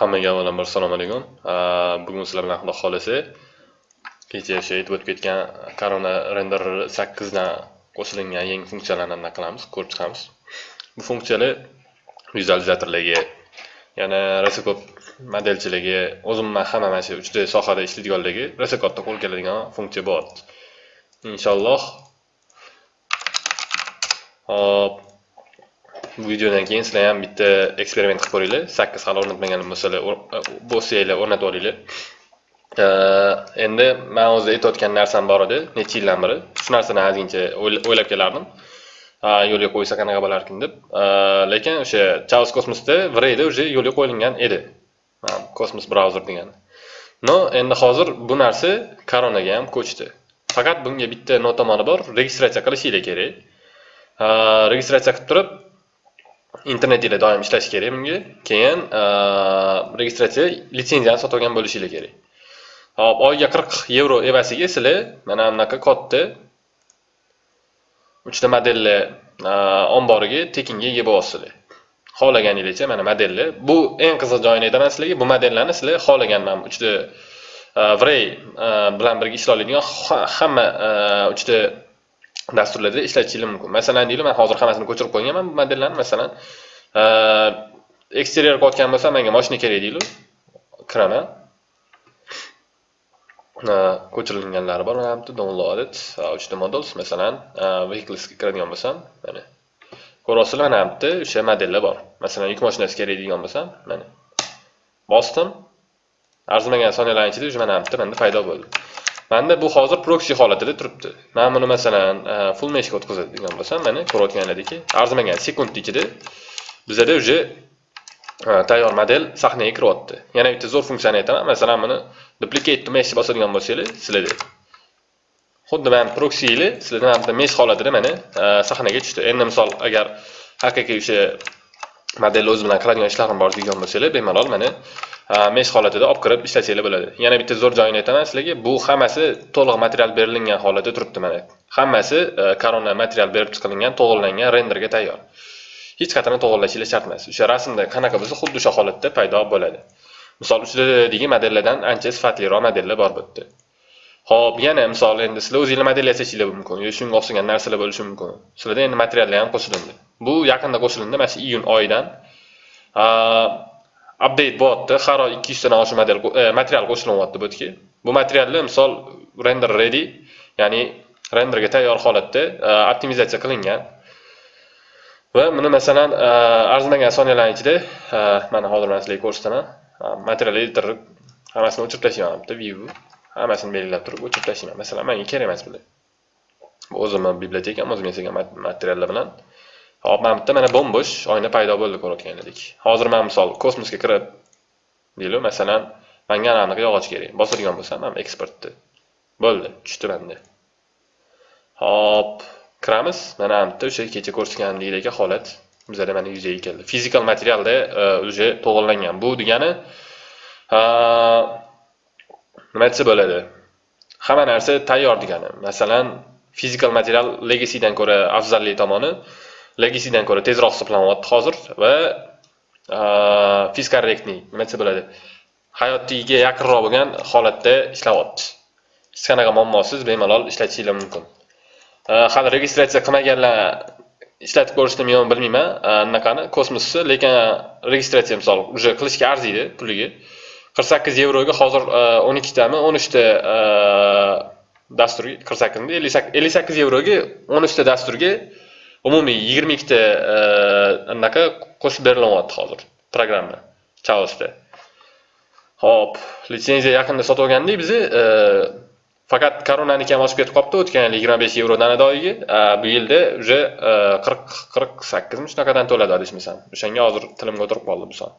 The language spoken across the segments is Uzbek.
Hammaga avvalambor assalomu alaykum. Bugun sizlar bilan Xudo xolasa kecha o'sha aytib o'tib ketgan Corona Render 8 dan qo'shilgan yangi funksiyalarni anaqa qilamiz, ko'rib chiqamiz. Bu funksiyalar vizualizatorlarga, yana rasakod ko'p modelchilarga, o'zim man hamma mana shu 3D sohada ishlaydiganlarga rasakodda qo'l keladigan funksiya bor. Inshaalloh. Hop, bu videodan keyin sizlar ham bitta eksperiment qilib ko'ringlar. 8 hali o'rnatmagan bo'lsalar, bo'lsanglar o'rnatib olinglar. Endi men o'zi aytayotgan narsam bor edi, necha yildan beri. Shu narsani ozgincha o'ylab kelardim. yo'lga qo'ysa qanaqa bo'larkin deb. Lekin o'sha Chaos Cosmosda Vrayda уже yo'lga qo'yilgan edi. Cosmos brauzer degan. No, endi hozir bu narsa koronaga ham ko'chdi. Faqat bunga bitta notomoni bor, registratsiya qilishinglar kerak. Registratsiya qilib turib, internet doim ishlash kerak bunga. Keyin registratsiya litsenziyani sotib olgan bo'lishingiz kerak. Hop, oyiga 40 yevro evasiga sizlar mana bunaqa katta 3 ta modellar omboriga tekinga ega bo'lyapsizlar Xohlaganingizcha mana modellar. Bu eng qiziq joyini aytaman sizlarga. Bu modellarni sizlar xohlagan mana 3 ta Vray bilan birga ishlay oladigan hamma 3 ta dasturlarda ishlatishingiz mumkin. Masalan, deylik, men hozir hammasini ko'chirib qo'yganman bu modellarni. Masalan, eksterior qotgan bo'lsa, menga mashina kerak deylik. Kiraman. ko'chirilganlari bor mana bu downloaded 3 ta models masalan e, vehiclesga kiradigan bo'lsam mana ko'ryapsizlar mana bu yerda o'sha modellar bor masalan yuk mashinasi kerak degan bo'lsam mana bosdim arzimagan soniyalar ichida mana bu yerda menda paydo bo'ldi manda bu hozir proxy holatida turibdi. Man buni masalan e, full meshga o'tkazadigan bo'lsam mana ko'rayotganlaringki arzimagan sekund ichida bizada уже e, tayyor model sahnaga kiryapti. Yana bitta zo'r funksiyani aytaman. Masalan buni duplicate to mesh bosadigan bo'lsanglar sizlarda. Xuddi mana proxyinglar sizlarda mana bitta mesh holatida mana e, sahnaga tushdi. Endi misol agar haqiqiy o'sha modelni o'zi bilan qiladigan ishlarim bor degan bo'lsanglar bemalol mana e, mesh holatida olib kirib ishlatsanglar bo'ladi. Yana bitta zo'r joyini aytaman sizlarga bu hammasi to'liq material berilgan holatda turibdi mana. Hammasi e, korona material berib chiqilgan to'g'irlangan renderga tayyor. Hech qachon to'g'irlashingiz shart emas. O'sha rasmda qanaqa bo'lsa xuddi o'sha holatda paydo bo'ladi. Misol uchidagi e, modellardan ancha sifatliroq modellar bor bu yerda ho'p yana misol endi sizlar o'zinglar model mumkin. Yoki shunga o'xshagan narsalar bo'lishi mumkin. Sizlarda endi materiallar ham qo'shilindi. Bu yaqinda qo'shilindi mana shu iyun oyidan. Update bo'lyapti. Har oy ikki yuztadan oshiq model material e, qo'shilyapti bu yerga bu materialni misol render ready ya'ni renderga tayyor holatda e, optimizatsiya qilingan. Va buni masalan e, arzimagan soniyalarning ichida mana hozir man sizlarga ko'rsataman material editor hammasini o'chirib tashlayman bitta view. Hammasini belgilab turib o'chirib tashlayman. Masalan menga kerak emas bular o'zimni bibliotekam o'zim yasagan materiallar bilan. Hop mana bitta mana bo'mbo'sh oyna paydo bo'ldi ko'rayotganlarik hozir man misol kosmosga kirib deylik masalan manga anaqa yog'och kerak. Bosadigan bo'lsam mana eksportni bo'ldi tushdi manda hop kiramiz. Mana bu yerda o'sha kecha ko'rsatganlikdek holat. Bizada mana yuzaga keldi. Fizikal materialda e, уже to'g'irlangan. Bu degani nima aytsa bo'ladi. Hamma narsa tayyor degani. Masalan fizikal material legacydan ko'ra afzalli tomoni legacydan ko'ra tezroq hisoblanyapti hozir va fiskorrektniy nima desa bo'ladi. Hayotiga yaqinroq bo'lgan holatda ishlayapti hech qanaqa muammosiz bemalol ishlatishingiz mumkin. Hali registratsiya qilmaganlar ishlatib ko'rishdimi yo'qmi bilmayman. Anaqani kosmosni lekin registratsiya misol уже qilishga arziydi puliga. 48 yevroga hozir 12 tami 13 ta dastur 48 58 yevroga 13 ta dasturga umumiy 22 ta anaqa qo'shib berilyapti hozir programma chaosda. Xo'p, litsenziya yaqinda sotib olgandik biz e, faqat koronani ham oshib ketib qolibdi o'tgan yil 25 yevrodan adoyiga bu yilda уже 40 48 mi shunaqadan to'ladi adashmasam. O'shanga hozir tilimga o'tirib qoldi bu son.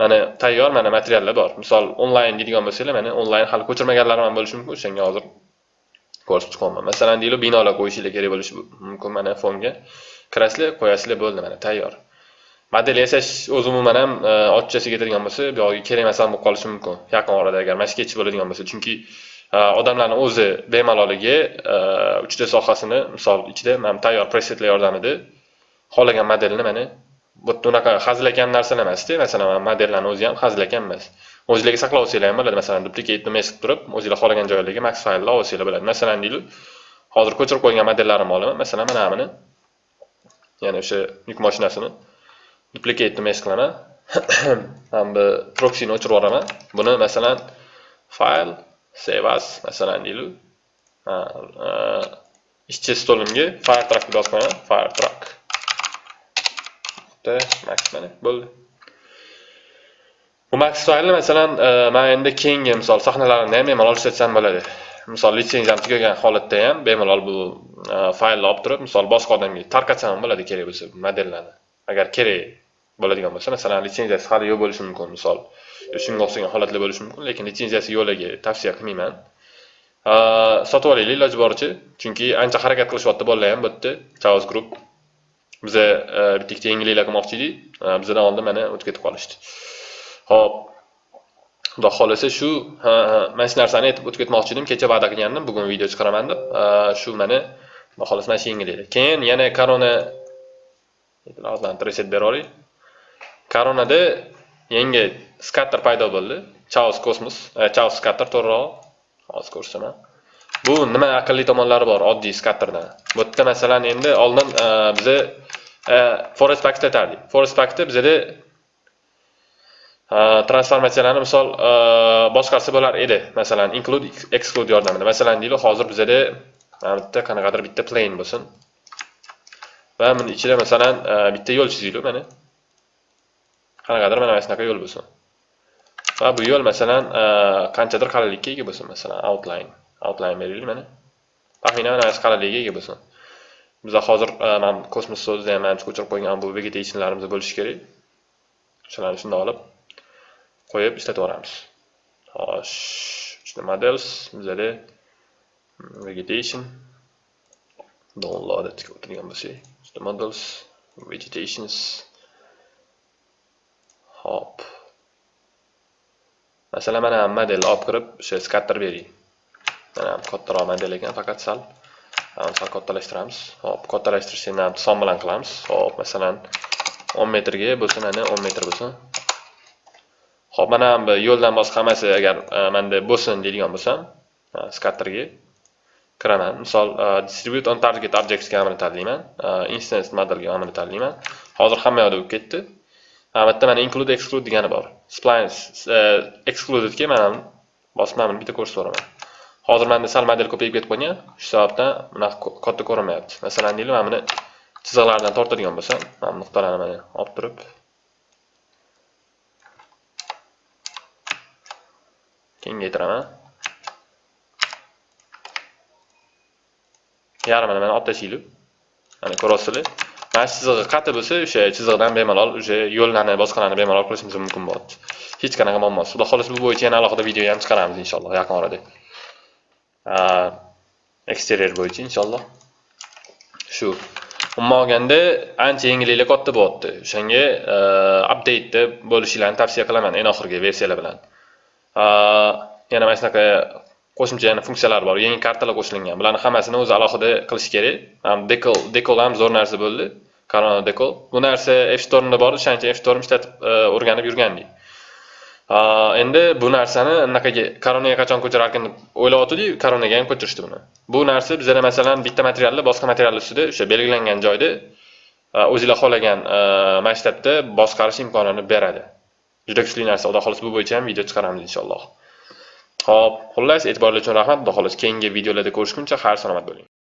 Mana tayyor mana materiallar bor. Misol onlayn deydigan bo'lsanglar mana onlayn hali ko'chirmaganlarim ham bo'lishi mumkin. O'shanga hozir ko'rsatib chiqyapman masalan deylik binolar qo'yishinglar kerak bo'lishi mumkin mana fonga. Kirasizlar qo'yasizlar bo'ldi mana tayyor. Model yasash o'zi umuman ham e, ochchasiga ketadigan bo'lsa bu yog'iga kerak emas ham bo'lib qolishi mumkin. Yaqin orada agar mana shu ketishib bo'ladigan bo'lsa. Chunki e, odamlarni o'zi bemaloligi e, uchta sohasini misol ichida mana tayyor presetlar yordamida xohlagan modelni mana bitta unaqa hazilakam narsalar emasda masalan modellarni o'zi ham hazilakam emas o'zinglarga saqlab olsanglar ham bo'ladi masalan duplikatni mes qilib turib o'zinglar xohlagan joylarga max faylni olsanglar bo'ladi masalan deylik hozir ko'chirib qo'ygan modellarimni olaman masalan mana buni ya'ni o'sha yuk mashinasini duplikatni mes qilaman hamda bu proksini o'chirib yuboraman buni masalan fayl save as masalan deylik ishchi stolimga fire truck deb yozib qo'yaman fire truck max mana bo'ldi. Bu max tufayli masalan e, man endi keyingi misol sahnalarimda ham bemalol ishlatsam bo'ladi. Misol litsenziyam tugagan holatda ham bemalol bu e, faylni olib turib misol boshqa odamga tarqatsam ham bo'ladi kerak bo'lsa modellarni. Agar kerak bo'ladigan bo'lsa masalan litsenziyasi hali yo'q bo'lishi mumkin misol shunga o'xshagan holatlar bo'lishi mumkin lekin litsenziyasi yo'qligi tavsiya qilmayman. E, sotib olaylik iloji boricha chunki ancha harakat qilishyapti bolalar ham bu yerda chaos group biza e, bitta ikkita yangiliklar qilmoqchi edik e, bizdan oldin mana o'tib ketib qolishdi. Ho'p xudo xohlasa shu mana shu narsani aytib o'tib ketmoqchi edim. Kecha va'da qilgandim. Bugun video chiqaraman deb. E, shu mana xudo xohlasa mana shu yangiliklar keyin yana korona reset beraylik koronada yangi skatter paydo bo'ldi. Chaos kosmos chaos skatter to'g'rirog'i hozir ko'rsaman. Bu nima aqlli tomonlari bor oddiy skatterdan bu yerda masalan endi oldin e, biza e, forest packda aytardik forest packda bizada e, transformatsiyalarni misol boshqasi bo'lar edi. Masalan include exclude yordamida. Masalan deylik hozir bizada mana bitta qanaqadir bitta plane bo'lsin. Va buni ichida masalan bitta yo'l chizaylik mana. Qanaqadir mana shunaqa yo'l bo'lsin. Va bu yo'l masalan qanchadir qalinlikka ega bo'lsin masalan outline. Outline beraylik mana. Taxminan mana shu qalinlikka ega bo'lsin. Biza hozir e, mana kosmos so'zida ham manimcha ko'chirib qo'ygan bu vegetationlarimiz bo'lishi kerak. O'shalarni shunday olib qo'yib ishlatib yuboramiz. Xo'sh ichida models bizada hmm, vegetation downloaded o'tirgan bo'lsak models vegetations hop. Masalan mana modelni olib kirib o'sha scatter bering. Mana kattaroq model ekan faqat sal. Sal kattalashtiramiz hop kattalashtirish son bilan qilamiz hop masalan 10 metrga bo'lsin ana 10 metr bo'lsin hop mana bu yo'ldan boshqa hammasi agar menda bo'lsin deydigan bo'lsam skatterga kiraman misol distribute on target objects ga tanlayman instance modelga amrini tanlayman hozir hamma yoqda bo'lib ketdi bu yerda mana include exclude degani bor splines excludedga mana mana buni bitta ko'rsatib yuboraman hozir manda sal model ko'payib ketib qolgan. Shu sababdan bunaqa katta ko'rinmayapti. Masalan deylik mana buni chiziqlardan tortadigan bo'lsam mana nuqtalarni mana olib turib kengaytiraman. Yarmini mana olib tashlaylik. Mana ko'ryapsizlar mana shu chizig'i qattiq bo'lsa o'sha chiziqdan bemalol o'sha yo'llarni boshqalarni bemalol qilishimiz mumkin bo'ladi. Hech qanaqa muammo xudo xohlasa bu bo'yicha yana alohida video ham chiqaramiz inshaalloh yaqin orada. Eksterior bo'yicha inshaalloh shu umuman olganda ancha yengilliklar katta bo'lyapti o'shanga updateda bo'lishinglarni tavsiya qilaman eng oxirgi versiyalar bilan yana mana shunaqa qo'shimcha yana funksiyalar bor yangi kartalar qo'shilgan bularni hammasini o'zi alohida qilish kerak dekol dekol ham zo'r narsa bo'ldi corona dekol bu narsa f stormda bor o'shaning uchun f storm ishlatib o'rganib yurgandik endi bu narsani anaqaga koronaga qachon ko'chirarkan deb o'ylayotgandik koronaga ham ko'chirishdi buni bu narsa bizada masalan bitta materialni boshqa material ustida o'sha belgilangan joyda o'zinglar xohlagan masshtabda boshqarish imkonini beradi juda kuchli narsa xudo xohlasa bu bo'yicha ham video chiqaramiz inshaalloh Xo'p, xullas e'tiboringiz uchun rahmat. Xudo xohlasa keyingi videolarda ko'rishguncha xayr salomat bo'ling.